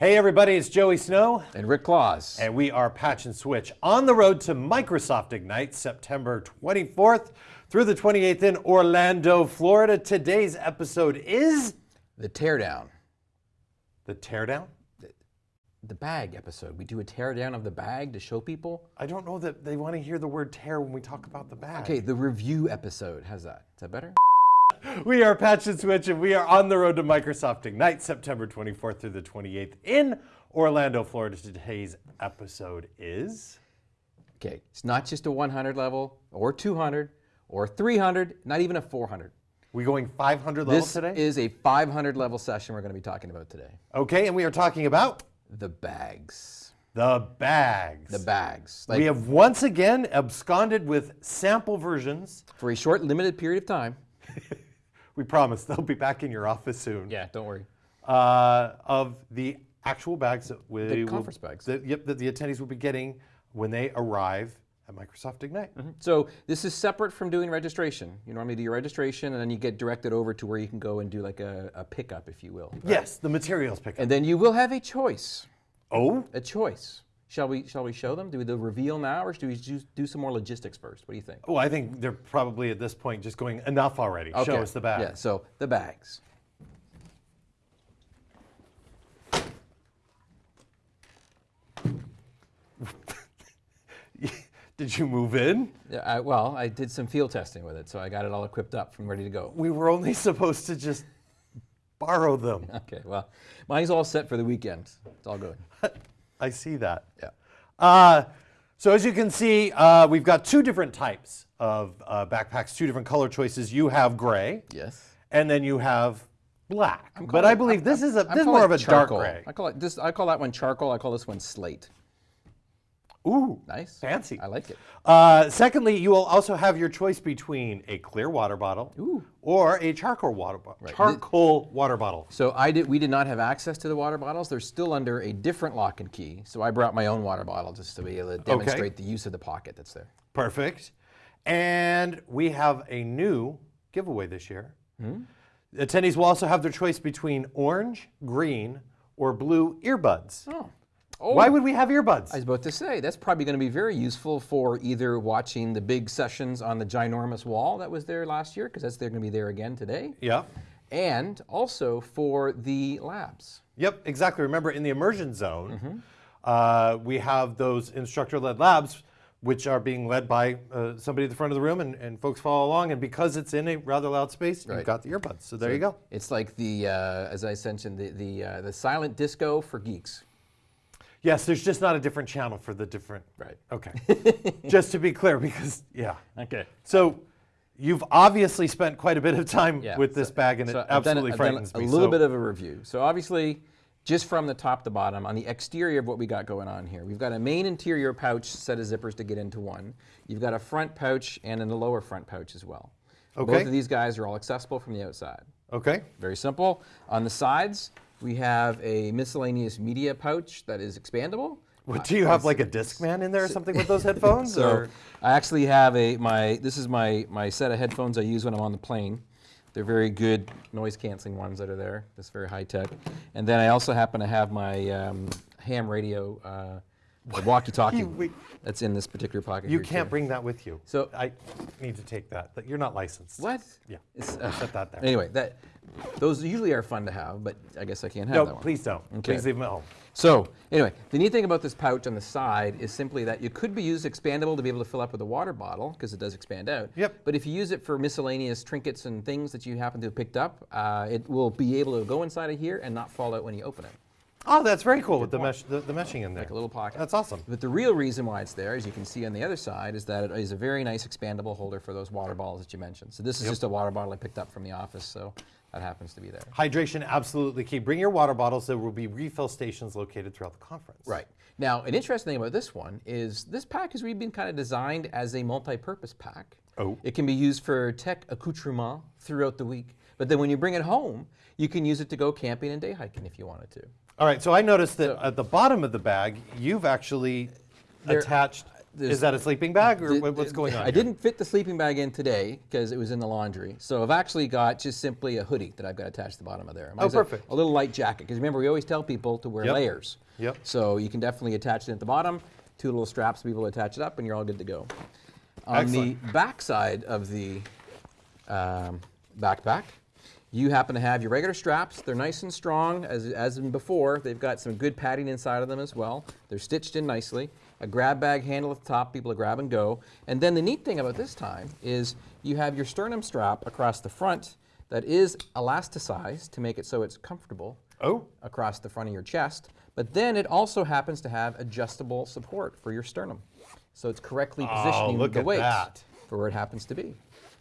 Hey everybody, it's Joey Snow. And Rick Claus. And we are Patch and Switch on the road to Microsoft Ignite September 24th through the 28th in Orlando, Florida. Today's episode is The Teardown. the teardown. The bag episode. We do a teardown of the bag to show people. I don't know that they want to hear the word tear when we talk about the bag. Okay, the review episode. How's that? Is that better? We are Patch and Switch, and we are on the road to Microsoft Ignite September 24th through the 28th in Orlando, Florida. Today's episode is. Okay, it's not just a 100 level or 200 or 300, not even a 400. We going 500 levels This today? is a 500 level session we're going to be talking about today. okay, and we are talking about The bags. the bags. The bags. Like we have once again absconded with sample versions. for a short, limited period of time. We promise they'll be back in your office soon. Yeah, don't worry. Uh, of the actual bags that we The will- conference bags. that- yep, that the attendees will be getting when they arrive at Microsoft Ignite. So this is separate from doing registration. You normally do your registration and then you get directed over to where you can go and do like a, a pickup, if you will. Yes, the materials pickup. And then you will have a choice. oh, A choice. Shall we shall we show them? Do we do reveal now or should we do, do some more logistics first? What do you think? well, I think they're probably at this point just going enough already. Show us the bag. Yeah, so the bags. Did you move in? Yeah, I, well, I did some field testing with it, so I got it all equipped up and ready to go. We were only supposed to just borrow them. Okay, well, mine's all set for the weekend. It's all good. I see that. Yeah. Uh, so as you can see, uh, we've got two different types of uh, backpacks, two different color choices. You have gray, Yes. and then you have black. But calling I believe I'm- this is a I'm this is more of it a dark charcoal. gray. I call it this. I call that one charcoal. I call this one slate. Ooh, Nice. fancy. I like it. Uh, secondly, you will also have your choice between a clear water bottle Ooh. or a charcoal water bottle. Charcoal water bottle. So I did. We did not have access to the water bottles. They're still under a different lock and key. So I brought my own water bottle just to be able to demonstrate the use of the pocket that's there. Perfect. And we have a new giveaway this year. Hmm? Attendees will also have their choice between orange, green, or blue earbuds. Oh. Oh. Why would we have earbuds? I was about to say that's probably going to be very useful for either watching the big sessions on the ginormous wall that was there last year, because that's they're going to be there again today, yeah. and also for the labs. Yep, exactly. Remember, in the immersion zone, Mm-hmm. uh, we have those instructor-led labs, which are being led by uh, somebody at the front of the room, and, and folks follow along. And because it's in a rather loud space, you've got the earbuds. So there you go. It's like the, uh, as I mentioned, the the, uh, the silent disco for geeks. Yes, there's just not a different channel for the different. Right. Okay. just to be clear, because yeah. Okay. So you've obviously spent quite a bit of time Yeah, with this bag, and So it absolutely done frightens a me. little so- bit of a review. So obviously, just from the top to bottom, on the exterior of what we got going on here, we've got a main interior pouch set of zippers to get into one. You've got a front pouch and then a lower front pouch as well. Okay. Both of these guys are all accessible from the outside. Okay. Very simple. On the sides, we have a miscellaneous media pouch that is expandable. What, do you have like a Discman in there or something with those headphones? So or? I actually have a my this is my my set of headphones I use when I'm on the plane. They're very good noise canceling ones that are there. That's very high tech. And then I also happen to have my um, ham radio, uh, walkie-talkie. That's in this particular pocket. You can't too. bring that with you. So- I need to take that. That You're not licensed. what? Yeah. It's, uh, Set that there. anyway, that those usually are fun to have, but I guess I can't have No, that one. please don't. Okay. Please leave them at home. So anyway, the neat thing about this pouch on the side is simply that you could be used expandable to be able to fill up with a water bottle because it does expand out. Yep. But if you use it for miscellaneous trinkets and things that you happen to have picked up, uh, it will be able to go inside of here and not fall out when you open it. Oh, that's very cool with the mesh, the, the meshing in there. Like a little pocket. That's awesome. But the real reason why it's there, as you can see on the other side, is that it is a very nice expandable holder for those water bottles that you mentioned. So this is just a water bottle I picked up from the office, so that happens to be there. Hydration absolutely key. Bring your water bottles. There will be refill stations located throughout the conference. Right. Now, an interesting thing about this one is this pack has really been kind of designed as a multi-purpose pack. Oh. It can be used for tech accoutrement throughout the week, but then when you bring it home, you can use it to go camping and day hiking if you wanted to. All right. So I noticed that at the bottom of the bag, you've actually There- attached Is that a sleeping bag or the- what's going on? I here? didn't fit the sleeping bag in today because it was in the laundry. So I've actually got just simply a hoodie that I've got attached to the bottom of there. Mine's a- Oh, perfect. A, little light jacket because remember we always tell people to wear Yep. layers. Yep. So you can definitely attach it at the bottom. Two little straps to be able to attach it up, and you're all good to go. On Excellent. the back side of the um, backpack, you happen to have your regular straps. They're nice and strong, as, as in before. They've got some good padding inside of them as well. They're stitched in nicely. A grab bag handle at the top, people to grab and go. And then the neat thing about this time is you have your sternum strap across the front that is elasticized to make it so it's comfortable Oh, across the front of your chest, but then it also happens to have adjustable support for your sternum. So it's correctly oh, positioning Oh, look the at weight that. For where it happens to be.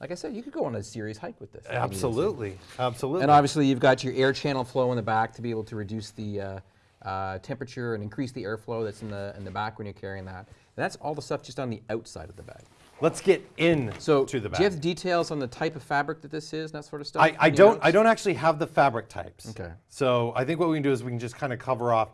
Like I said, you could go on a serious hike with this. if you needed to. absolutely, absolutely. And obviously, you've got your air channel flow in the back to be able to reduce the uh, uh, temperature and increase the airflow that's in the in the back when you're carrying that. And that's all the stuff just on the outside of the bag. Let's get in So, to the bag. do you have details on the type of fabric that this is and that sort of stuff? I, I don't. notes? I don't actually have the fabric types. Okay. So I think what we can do is we can just kind of cover off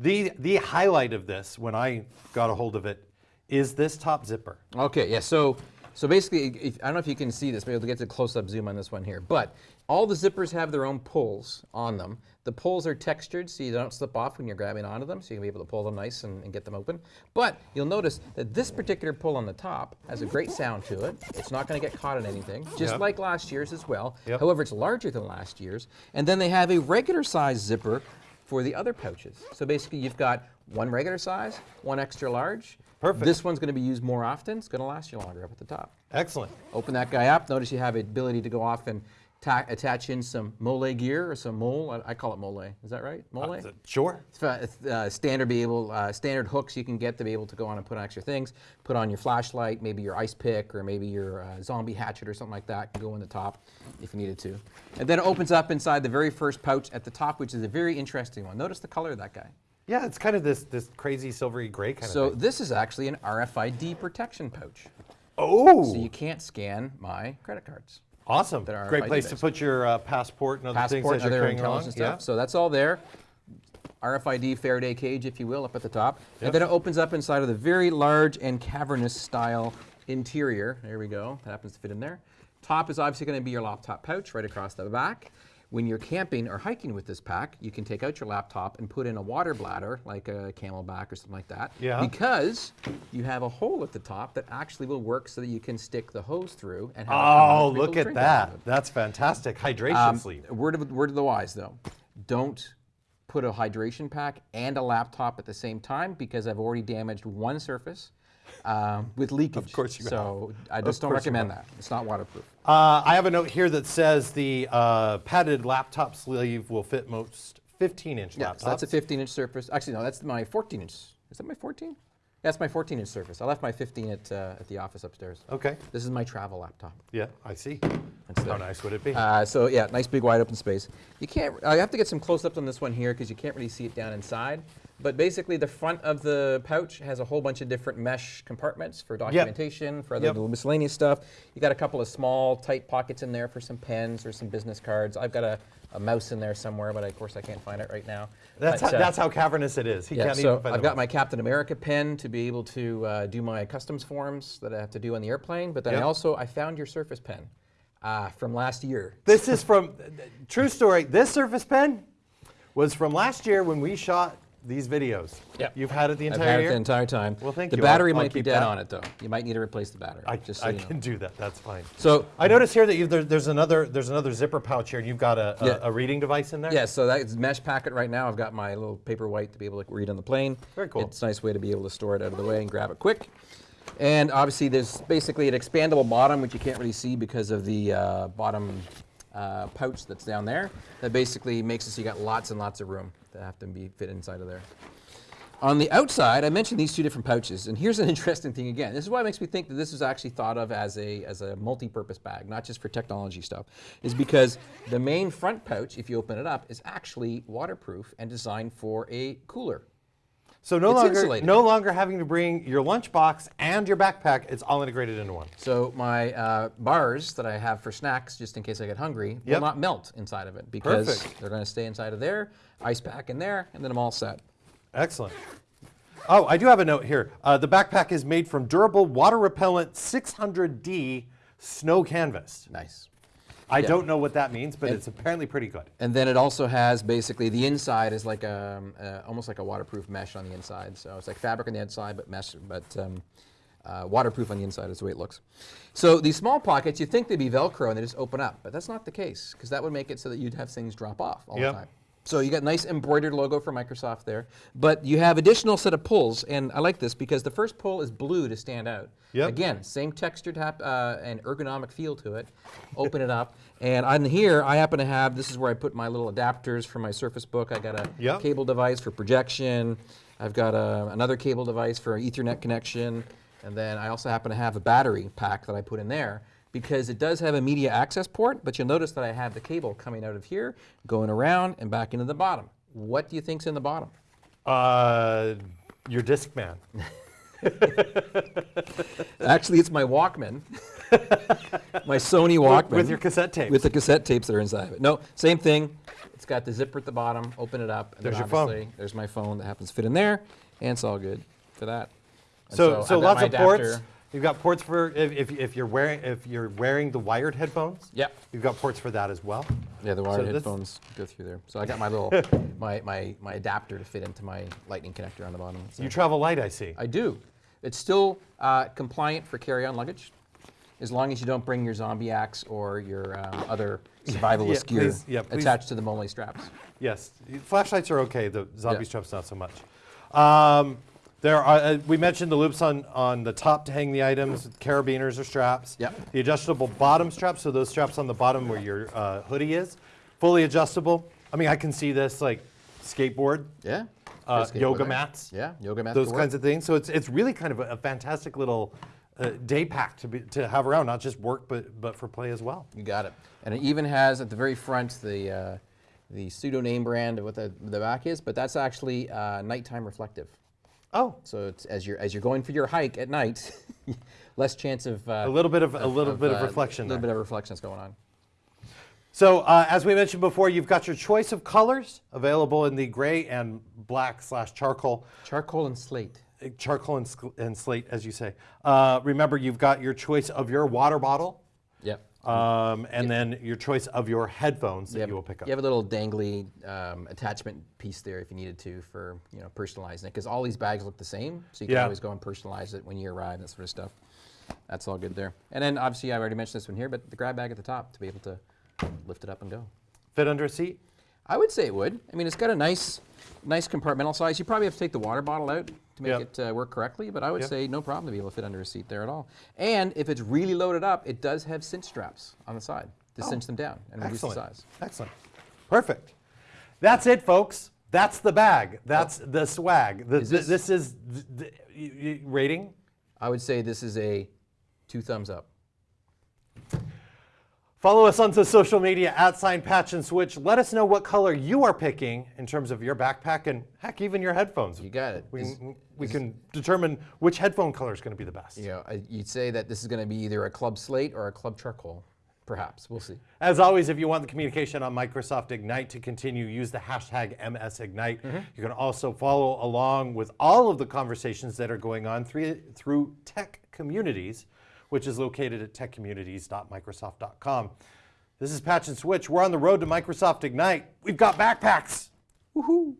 the the highlight of this when I got a hold of it is this top zipper. Okay, yeah, so so basically, if, I don't know if you can see this, maybe we'll get to close-up zoom on this one here, but all the zippers have their own pulls on them. The pulls are textured so you don't slip off when you're grabbing onto them, so you can be able to pull them nice and, and get them open. But you'll notice that this particular pull on the top has a great sound to it. It's not going to get caught in anything, just Yep. like last year's as well. Yep. However, it's larger than last year's. And then they have a regular size zipper for the other pouches. So basically, you've got one regular size, one extra large. Perfect. This one's going to be used more often. It's going to last you longer up at the top. Excellent. Open that guy up. Notice you have the ability to go off and attach in some mole gear or some mole. I, I call it mole. Is that right? Mole. Uh, Sure. Uh, uh, standard be able uh, standard hooks you can get to be able to go on and put on extra things. Put on your flashlight, maybe your ice pick, or maybe your uh, zombie hatchet or something like that. Can go in the top if you needed to. And then it opens up inside the very first pouch at the top, which is a very interesting one. Notice the color of that guy. Yeah, it's kind of this this crazy silvery gray kind So of thing. this is actually an RFID protection pouch. Oh, So you can't scan my credit cards. Awesome! that are Great place to put your uh, passport and other passport things and you're other carrying along. stuff. So that's all there. RFID Faraday cage, if you will, up at the top. Yep. And then it opens up inside of the very large and cavernous style interior. There we go. That happens to fit in there. Top is obviously going to be your laptop pouch right across the back. When you're camping or hiking with this pack, you can take out your laptop and put in a water bladder, like a CamelBak or something like that. Yeah. Because you have a hole at the top that actually will work so that you can stick the hose through and have it come out Oh, to be able look at drink out of that! That's fantastic. Hydration Um, sleeve. Word of, word of the wise, though. Don't put a hydration pack and a laptop at the same time because I've already damaged one surface um, with leakage. Of course you So I just don't recommend that. It's not waterproof. Uh, I have a note here that says the uh, padded laptop sleeve will fit most 15-inch Yeah, laptops. so that's a 15 inch surface. Actually, no, that's my 14 inch. Is that my 14? That's my 14 inch surface. I left my 15 at, uh, at the office upstairs. Okay. This is my travel laptop. Yeah, I see. How nice would it be? Uh, so yeah, nice big wide open space. You can't. I have to get some close-ups on this one here because you can't really see it down inside. But basically, the front of the pouch has a whole bunch of different mesh compartments for documentation, for other Yep. little miscellaneous stuff. You got a couple of small, tight pockets in there for some pens or some business cards. I've got a, a mouse in there somewhere, but of course I can't find it right now. that's, But, how, uh, that's how cavernous it is. He yeah, can't so even find I've got my Captain America pen to be able to uh, do my customs forms that I have to do on the airplane. But then I also I found your Surface pen uh, from last year. This is from, true story, this Surface Pen was from last year when we shot these videos. Yep. You've had it the I've entire had year? it the entire time. Well, thank the you. The battery I'll- I'll might be dead that. on it though. You might need to replace the battery. I, just so I you know. can do that. That's fine. So I notice here that you, there, there's another there's another zipper pouch here, and you've got a, a, Yeah. a reading device in there. yeah, so that's mesh packet right now. I've got my little Paperwhite to be able to read on the plane. Very cool. It's a nice way to be able to store it out of the way and grab it quick. And obviously, there's basically an expandable bottom, which you can't really see because of the uh, bottom uh, pouch that's down there. That basically makes it so you got lots and lots of room have to be fit inside of there. On the outside, I mentioned these two different pouches, and here's an interesting thing again. This is why it makes me think that this was actually thought of as a, as a multi-purpose bag, not just for technology stuff, is because the main front pouch, if you open it up, is actually waterproof and designed for a cooler. So no It's longer insulated. no longer having to bring your lunchbox and your backpack. It's all integrated into one. So my uh, bars that I have for snacks, just in case I get hungry, Yep. will not melt inside of it because Perfect. they're going to stay inside of there, ice pack in there, and then I'm all set. Excellent. Oh, I do have a note here. Uh, the backpack is made from durable, water repellent 600D snow canvas. Nice. I don't know what that means, but it's apparently pretty good. And then it also has basically the inside is like a, um, uh, almost like a waterproof mesh on the inside. So it's like fabric on the outside, but mesh, but um, uh, waterproof on the inside is the way it looks. So these small pockets, you think they'd be Velcro and they just open up, but that's not the case because that would make it so that you'd have things drop off all Yep. the time. So you got nice embroidered logo for Microsoft there, but you have additional set of pulls, and I like this because the first pull is blue to stand out. Yep. Again, same textured hap- uh, and ergonomic feel to it. Open it up, and on here I happen to have this is where I put my little adapters for my Surface Book. I got a Yep. cable device for projection. I've got a, another cable device for Ethernet connection, and then I also happen to have a battery pack that I put in there because it does have a media access port. But you'll notice that I have the cable coming out of here, going around and back into the bottom. What do you think's in the bottom? Uh, your Discman. Actually, it's my Walkman, my Sony Walkman. with your cassette tapes. With the cassette tapes that are inside of it. No, same thing. It's got the zipper at the bottom. Open it up. And There's your phone. obviously There's my phone that happens to fit in there, and it's all good for that. And So, so, I've lots of ports. You've got ports for if, if, if you're wearing if you're wearing the wired headphones. Yeah. You've got ports for that as well. Yeah, the wired this- headphones go through there. So I got my little my, my my adapter to fit into my lightning connector on the bottom. So You travel light, I see. I do. It's still uh, compliant for carry-on luggage, as long as you don't bring your zombie axe or your um, other survivalist Yeah, gear please- yeah, please. attached to the Mole straps. Yes, flashlights are okay. The zombie Yeah. straps not so much. Um, there are. Uh, we mentioned the loops on on the top to hang the items, carabiners or straps. Yep. The adjustable bottom straps, so those straps on the bottom where your uh, hoodie is, fully adjustable. I mean, I can see this like skateboard, Yeah. uh, skateboard yoga mats, Yeah, yoga mats. those work. kinds of things. So it's it's really kind of a, a fantastic little uh, day pack to be to have around, not just work but but for play as well. You got it. And it even has at the very front the uh, the pseudo name brand of what the, the back is, but that's actually uh, nighttime reflective. Oh, So it's as you're as you're going for your hike at night, less chance of uh, a little bit of a little bit of uh, reflection. A little there. bit of reflection is going on. So uh, as we mentioned before, you've got your choice of colors available in the gray and black slash charcoal, Charcoal and slate. charcoal and, and slate, as you say. Uh, remember, you've got your choice of your water bottle. Um, and then your choice of your headphones that have, you will pick up. You have a little dangly um, attachment piece there if you needed to for you know personalizing it because all these bags look the same, so you can Yeah. always go and personalize it when you arrive, that sort of stuff. That's all good there. And then obviously I've already mentioned this one here, but the grab bag at the top to be able to lift it up and go. Fit under a seat. I would say it would. I mean, it's got a nice, nice compartmental size. You probably have to take the water bottle out to make Yep. it uh, work correctly, but I would Yep. say no problem to be able to fit under a seat there at all. And if it's really loaded up, it does have cinch straps on the side to cinch them down and reduce the Oh, Excellent. size. Excellent. Perfect. That's it, folks. That's the bag. That's the swag. The, Is th- this- this is th- th- y- y- rating. I would say this is a two thumbs up. Follow us onto social media at sign patch and switch. Let us know what color you are picking in terms of your backpack and heck, even your headphones. You got it. We, Is- can, we can determine which headphone color is going to be the best. You know, you'd say that this is going to be either a club slate or a club charcoal. Perhaps we'll see. As always, if you want the communication on Microsoft Ignite to continue, use the hashtag MSIgnite. Mm-hmm. You can also follow along with all of the conversations that are going on through, through Tech Communities, which is located at techcommunities.microsoft.com. This is Patch and Switch. We're on the road to Microsoft Ignite. We've got backpacks. Woohoo!